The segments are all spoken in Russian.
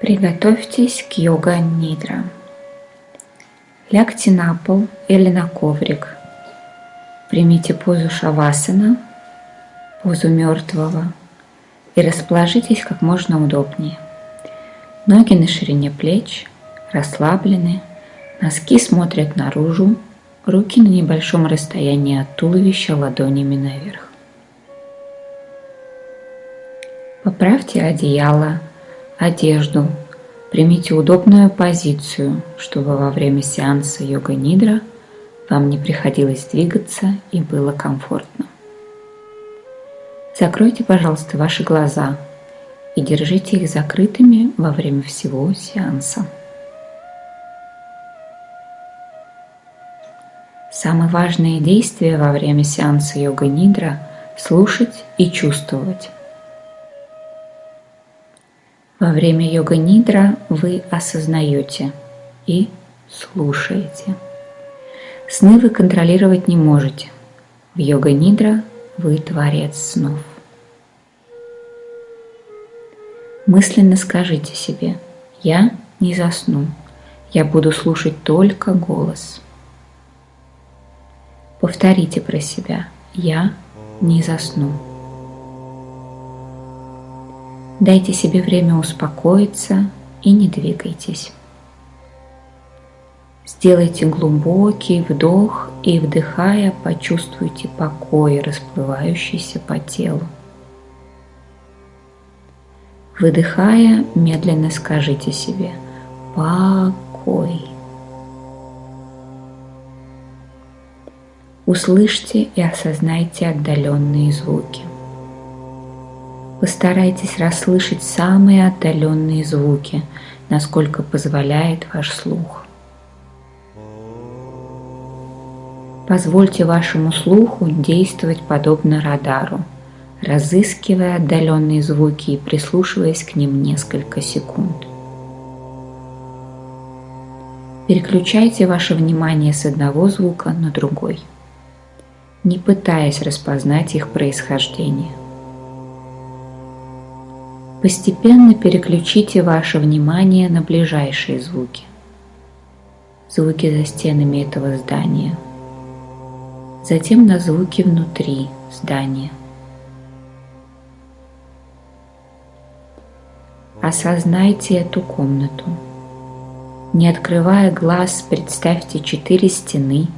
Приготовьтесь к йога-нидра. Лягте на пол или на коврик. Примите позу шавасана, позу мертвого и расположитесь как можно удобнее. Ноги на ширине плеч, расслаблены, носки смотрят наружу, руки на небольшом расстоянии от туловища ладонями наверх. Поправьте одеяло, одежду, примите удобную позицию, чтобы во время сеанса йога-нидра вам не приходилось двигаться и было комфортно. Закройте, пожалуйста, ваши глаза и держите их закрытыми во время всего сеанса. Самое важное действие во время сеанса йога-нидра – слушать и чувствовать. Во время йога-нидра вы осознаете и слушаете. Сны вы контролировать не можете. В йога-нидра вы творец снов. Мысленно скажите себе «Я не засну, я буду слушать только голос». Повторите про себя «Я не засну». Дайте себе время успокоиться и не двигайтесь. Сделайте глубокий вдох и, вдыхая, почувствуйте покой, расплывающийся по телу. Выдыхая, медленно скажите себе «покой». Услышьте и осознайте отдаленные звуки. Постарайтесь расслышать самые отдаленные звуки, насколько позволяет ваш слух. Позвольте вашему слуху действовать подобно радару, разыскивая отдаленные звуки и прислушиваясь к ним несколько секунд. Переключайте ваше внимание с одного звука на другой, не пытаясь распознать их происхождение. Постепенно переключите ваше внимание на ближайшие звуки. Звуки за стенами этого здания. Затем на звуки внутри здания. Осознайте эту комнату. Не открывая глаз, представьте четыре стены,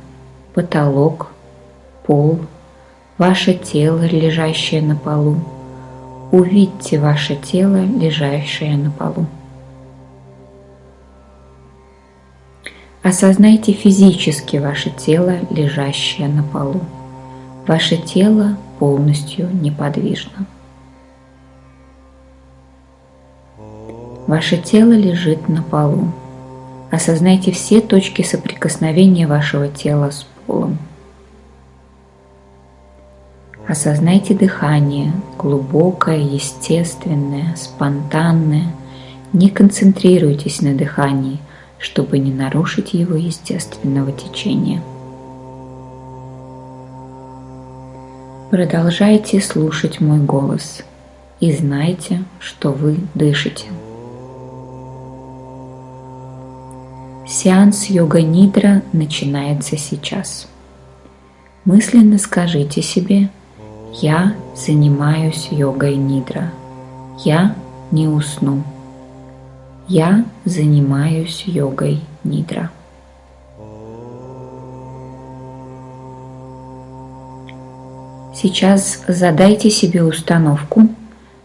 потолок, пол, ваше тело, лежащее на полу, Увидьте ваше тело, лежащее на полу. Осознайте физически ваше тело, лежащее на полу. Ваше тело полностью неподвижно. Ваше тело лежит на полу. Осознайте все точки соприкосновения вашего тела с полом. Осознайте дыхание, глубокое, естественное, спонтанное. Не концентрируйтесь на дыхании, чтобы не нарушить его естественного течения. Продолжайте слушать мой голос и знайте, что вы дышите. Сеанс йога-нидра начинается сейчас. Мысленно скажите себе – я занимаюсь йогой нидра. Я не усну. Я занимаюсь йогой нидра. Сейчас задайте себе установку,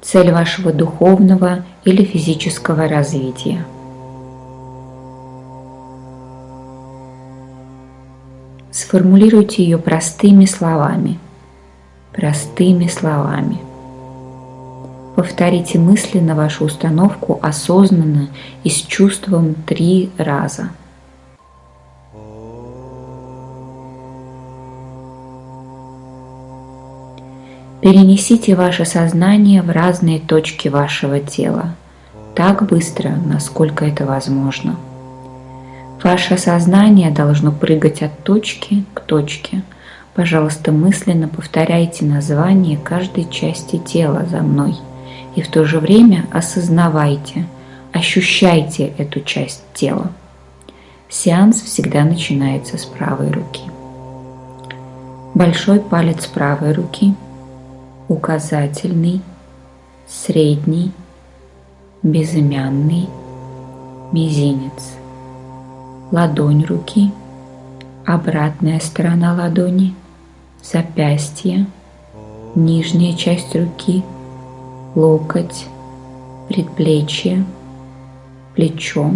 цель вашего духовного или физического развития. Сформулируйте ее простыми словами – простыми словами. Повторите мысленно вашу установку осознанно и с чувством три раза. Перенесите ваше сознание в разные точки вашего тела, так быстро, насколько это возможно. Ваше сознание должно прыгать от точки к точке – Пожалуйста, мысленно повторяйте название каждой части тела за мной и в то же время осознавайте, Ощущайте эту часть тела. Сеанс всегда начинается с правой руки. Большой палец правой руки, указательный, средний, безымянный, мизинец, ладонь руки, обратная сторона ладони, запястье, нижняя часть руки, локоть, предплечье, плечо,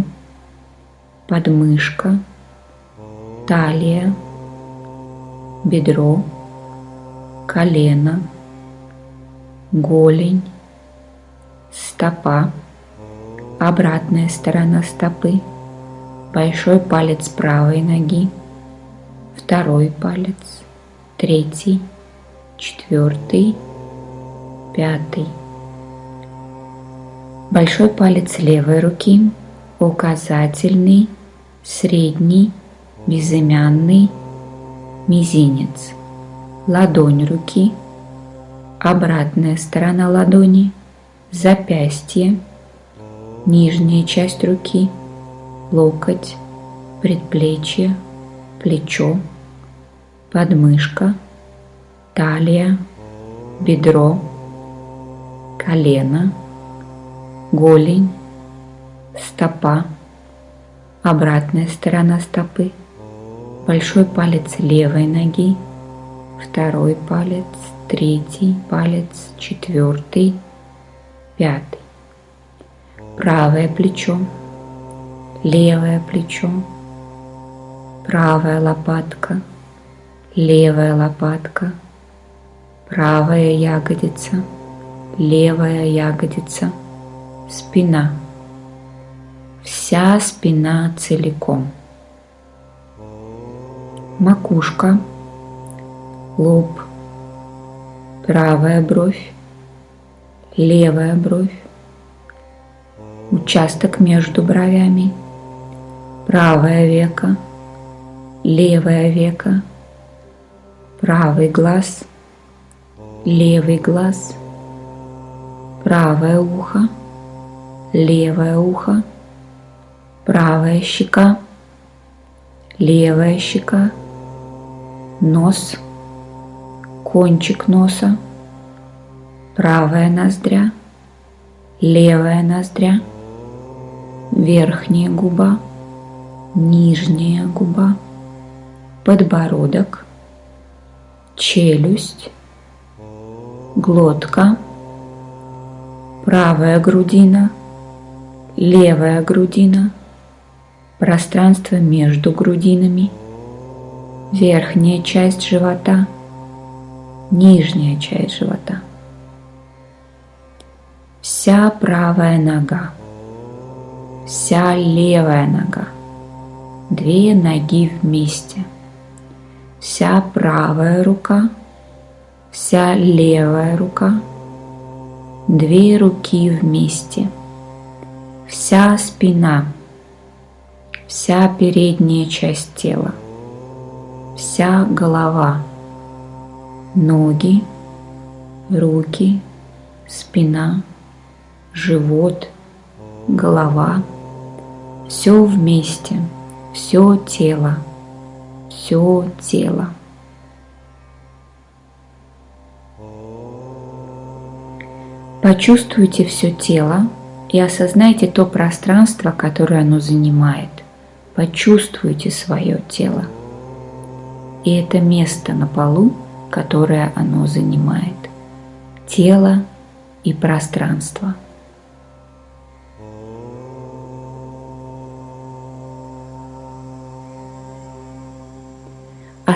подмышка, талия, бедро, колено, голень, стопа, обратная сторона стопы, большой палец правой ноги, второй палец, третий, четвертый, пятый. Большой палец левой руки, указательный, средний, безымянный, мизинец, ладонь руки, обратная сторона ладони, запястье, нижняя часть руки, локоть, предплечье, плечо, подмышка, талия, бедро, колено, голень, стопа, обратная сторона стопы, большой палец левой ноги, второй палец, третий палец, четвертый, пятый. Правое плечо, левое плечо, правая лопатка, левая лопатка, правая ягодица, левая ягодица, спина. Вся спина целиком. Макушка, лоб, правая бровь, левая бровь, участок между бровями, правое веко, левое веко, правый глаз, левый глаз, правое ухо, левое ухо, правая щека, левая щека, нос, кончик носа, правая ноздря, левая ноздря, верхняя губа, нижняя губа, подбородок, челюсть, глотка, правая грудина, левая грудина, пространство между грудинами, верхняя часть живота, нижняя часть живота, вся правая нога вся левая нога, две ноги вместе, вся правая рука, вся левая рука, две руки вместе, вся спина, вся передняя часть тела, вся голова, ноги, руки, спина, живот, голова – все вместе, все тело, все тело. Почувствуйте все тело и осознайте то пространство, которое оно занимает. Почувствуйте свое тело и это место на полу, которое оно занимает. Тело и пространство –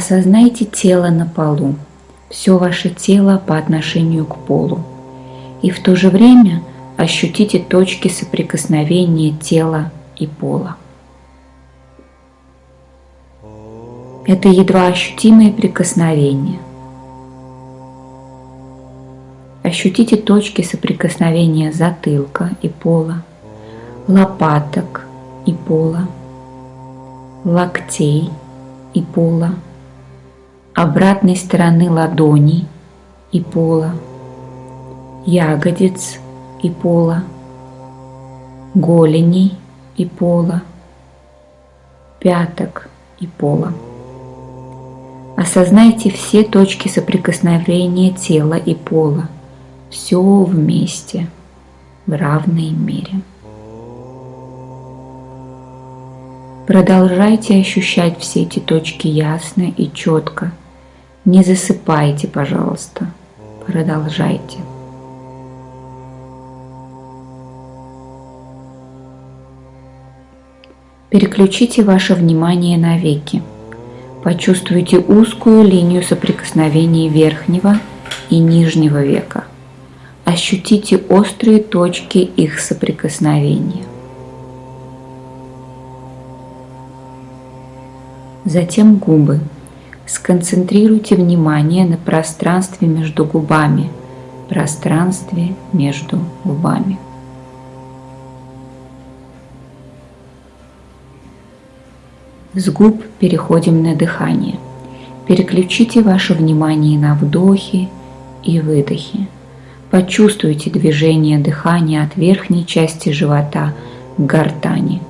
Осознайте тело на полу, все ваше тело по отношению к полу. И в то же время ощутите точки соприкосновения тела и пола. Это едва ощутимые прикосновения. Ощутите точки соприкосновения затылка и пола, лопаток и пола, локтей и пола, обратной стороны ладони и пола, ягодиц и пола, голеней и пола, пяток и пола. Осознайте все точки соприкосновения тела и пола, все вместе, в равной мере. Продолжайте ощущать все эти точки ясно и четко. Не засыпайте, пожалуйста. Продолжайте. Переключите ваше внимание на веки. Почувствуйте узкую линию соприкосновения верхнего и нижнего века. Ощутите острые точки их соприкосновения. Затем губы. Сконцентрируйте внимание на пространстве между губами, пространстве между губами. С губ переходим на дыхание. Переключите ваше внимание на вдохи и выдохи. Почувствуйте движение дыхания от верхней части живота к гортани.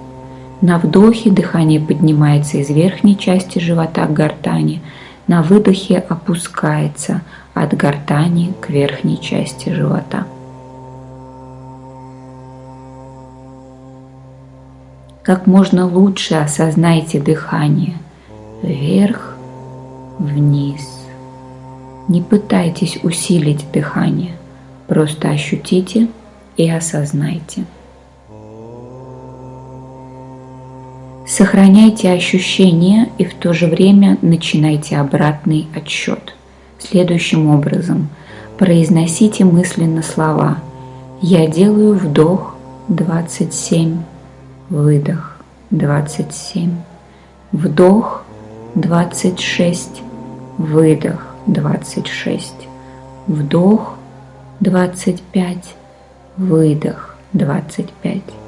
На вдохе дыхание поднимается из верхней части живота к гортани, на выдохе опускается от гортани к верхней части живота. как можно лучше осознайте дыхание вверх, вниз. Не пытайтесь усилить дыхание, просто ощутите и осознайте. Сохраняйте ощущения и в то же время начинайте обратный отсчет. Следующим образом произносите мысленно слова «Я делаю вдох 27 выдох 27, вдох 26, выдох 26, вдох 25, выдох 25.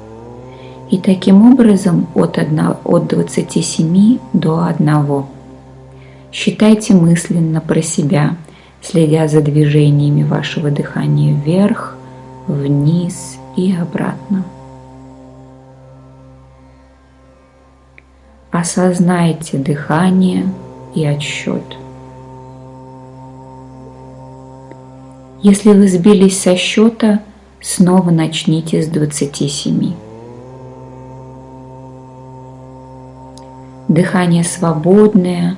И таким образом от, 1, от 27 до 1. Считайте мысленно про себя, следя за движениями вашего дыхания вверх, вниз и обратно. Осознайте дыхание и отсчет. Если вы сбились со счета, снова начните с 27. Дыхание свободное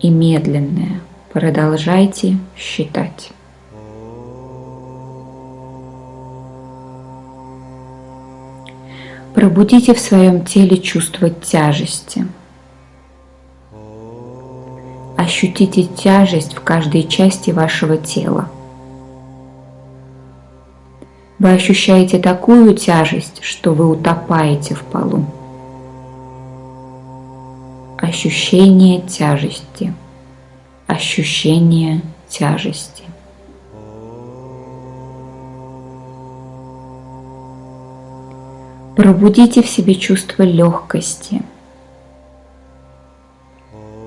и медленное. Продолжайте считать. Пробудите в своем теле чувство тяжести. Ощутите тяжесть в каждой части вашего тела. Вы ощущаете такую тяжесть, что вы утопаете в полу. Ощущение тяжести. Ощущение тяжести. Пробудите в себе чувство легкости,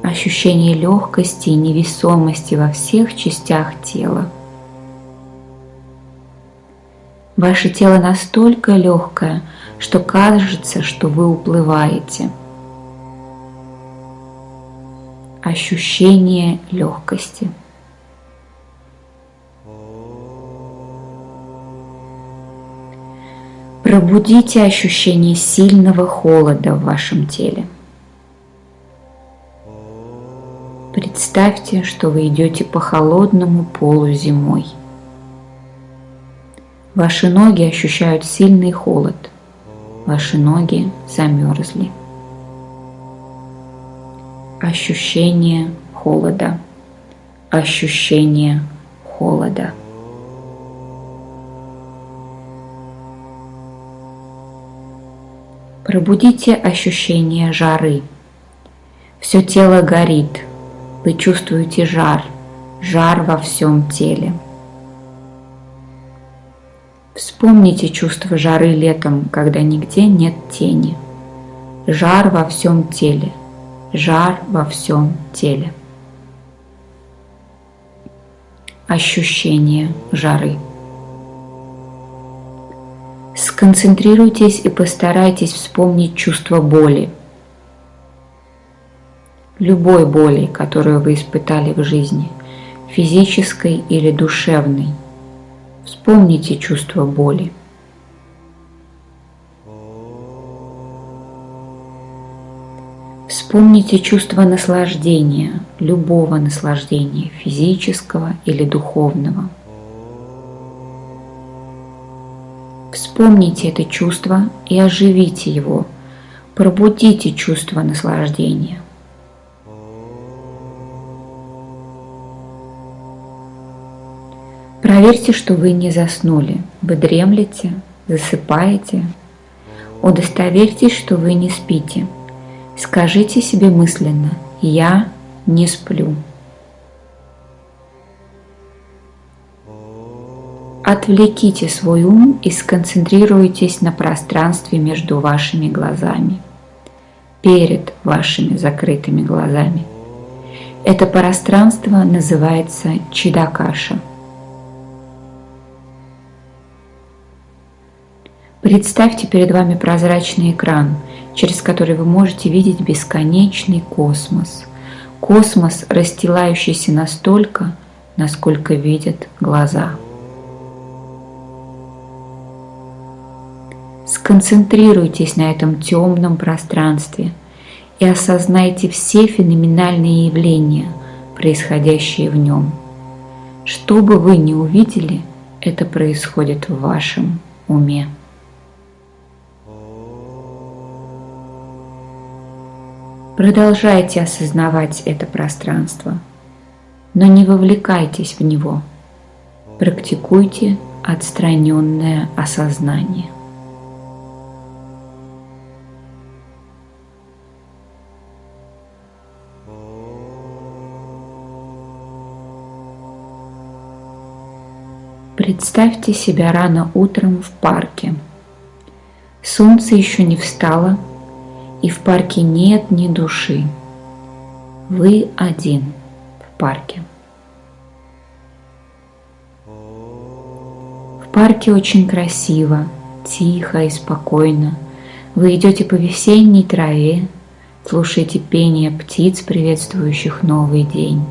ощущение легкости и невесомости во всех частях тела. Ваше тело настолько легкое, что кажется, что вы уплываете. Ощущение легкости – Пробудите ощущение сильного холода в вашем теле. Представьте, что вы идете по холодному полу зимой. Ваши ноги ощущают сильный холод. Ваши ноги замерзли. Ощущение холода. Ощущение холода. Пробудите ощущение жары. Все тело горит. Вы чувствуете жар, жар во всем теле. Вспомните чувство жары летом, когда нигде нет тени. Жар во всем теле, жар во всем теле. Ощущение жары. Сконцентрируйтесь и постарайтесь вспомнить чувство боли. Любой боли, которую вы испытали в жизни, физической или душевной. Вспомните чувство боли. Вспомните чувство наслаждения, любого наслаждения, физического или духовного. Вспомните это чувство и оживите его. Пробудите чувство наслаждения. Проверьте, что вы не заснули. Вы дремлете, засыпаете. Удостоверьтесь, что вы не спите. Скажите себе мысленно «Я не сплю». Отвлеките свой ум и сконцентрируйтесь на пространстве между вашими глазами, перед вашими закрытыми глазами. Это пространство называется Чидакаша. Представьте перед вами прозрачный экран – через который вы можете видеть бесконечный космос. Космос, расстилающийся настолько, насколько видят глаза. Сконцентрируйтесь на этом темном пространстве и осознайте все феноменальные явления, происходящие в нем. Что бы вы ни увидели, это происходит в вашем уме. Продолжайте осознавать это пространство, но не вовлекайтесь в него. Практикуйте отстраненное осознание. Представьте себя рано утром в парке. Солнце еще не встало, и в парке нет ни души. Вы один в парке. В парке очень красиво, тихо и спокойно. Вы идете по весенней траве, слушаете пение птиц, приветствующих новый день.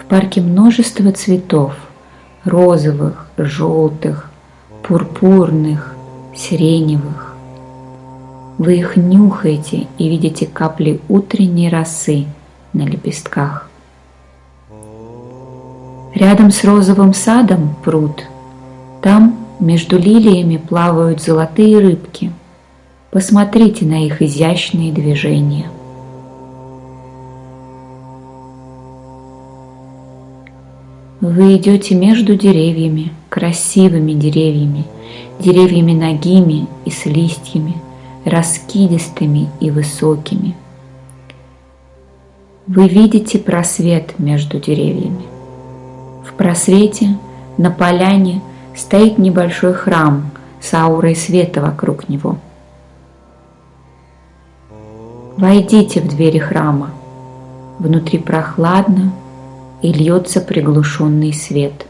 В парке множество цветов – розовых, желтых, пурпурных, сиреневых. Вы их нюхаете и видите капли утренней росы на лепестках. Рядом с розовым садом пруд. Там между лилиями плавают золотые рыбки. Посмотрите на их изящные движения. Вы идете между деревьями, красивыми деревьями, деревьями ногими и с листьями, раскидистыми и высокими. Вы видите просвет между деревьями. В просвете на поляне стоит небольшой храм с аурой света вокруг него. Войдите в двери храма. Внутри прохладно и льется приглушенный свет.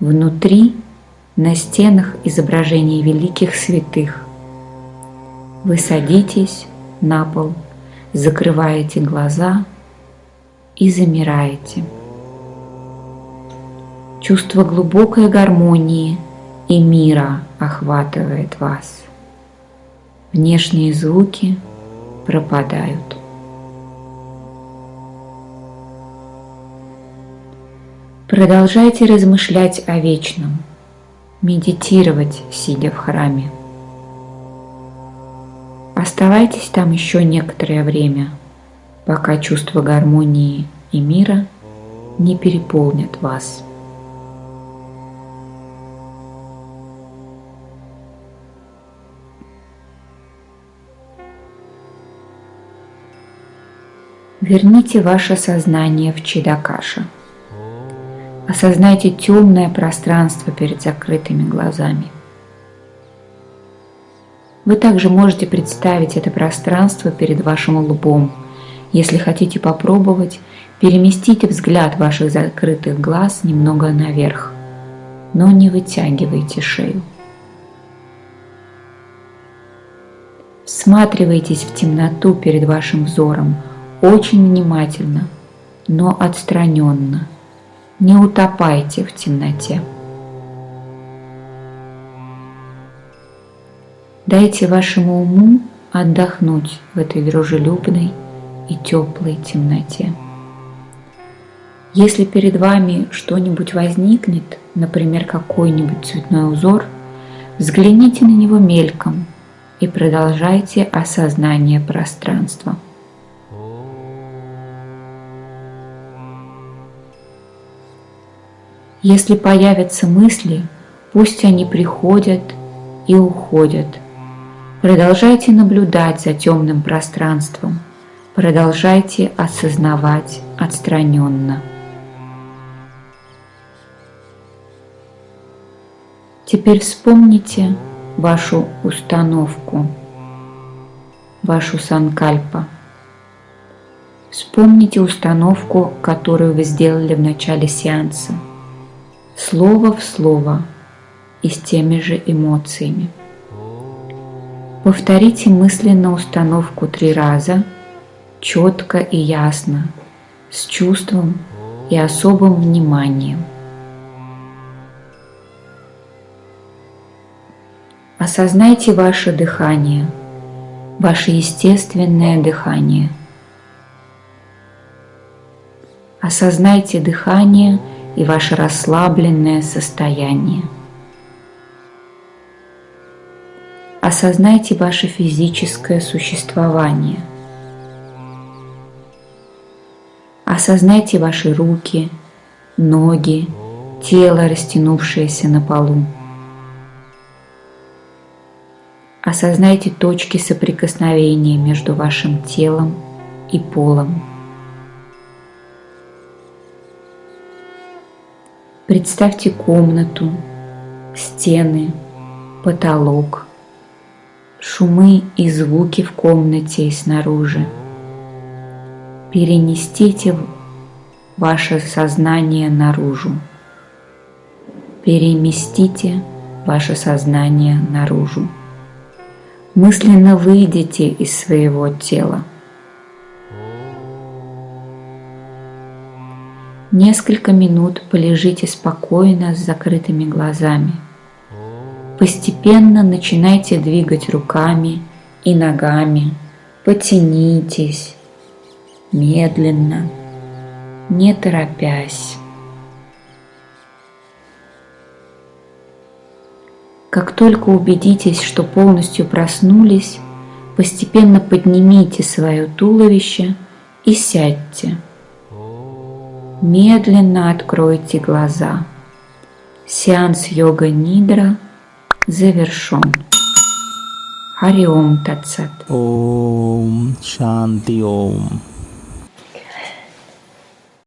Внутри на стенах изображений великих святых. Вы садитесь на пол, закрываете глаза и замираете. Чувство глубокой гармонии и мира охватывает вас. Внешние звуки пропадают. Продолжайте размышлять о вечном – медитировать, сидя в храме. Оставайтесь там еще некоторое время, пока чувство гармонии и мира не переполнят вас. Верните ваше сознание в Чидакаша – Осознайте темное пространство перед закрытыми глазами. Вы также можете представить это пространство перед вашим лбом. Если хотите попробовать, переместите взгляд ваших закрытых глаз немного наверх. но не вытягивайте шею. Всматривайтесь в темноту перед вашим взором очень внимательно, но отстраненно. Не утопайте в темноте. Дайте вашему уму отдохнуть в этой дружелюбной и теплой темноте. Если перед вами что-нибудь возникнет, например, какой-нибудь цветной узор, взгляните на него мельком и продолжайте осознание пространства. Если появятся мысли, пусть они приходят и уходят – Продолжайте наблюдать за темным пространством. Продолжайте осознавать отстраненно. Теперь вспомните вашу установку, вашу санкальпа. Вспомните установку, которую вы сделали в начале сеанса, слово в слово и с теми же эмоциями. Повторите мысленно установку три раза, четко и ясно, с чувством и особым вниманием. Осознайте ваше дыхание, ваше естественное дыхание. Осознайте дыхание и ваше расслабленное состояние. осознайте ваше физическое существование. Осознайте ваши руки, ноги, тело, растянувшееся на полу. Осознайте точки соприкосновения между вашим телом и полом. Представьте комнату, стены, потолок – шумы и звуки в комнате и снаружи. Перенестите ваше сознание наружу. Переместите ваше сознание наружу. Мысленно выйдите из своего тела. Несколько минут полежите спокойно с закрытыми глазами – Постепенно начинайте двигать руками и ногами. Потянитесь медленно, не торопясь. Как только убедитесь, что полностью проснулись, постепенно поднимите свое туловище и сядьте. Медленно откройте глаза. Сеанс йога-нидра – завершен. Хариом Тацат. Ом Шанти Ом.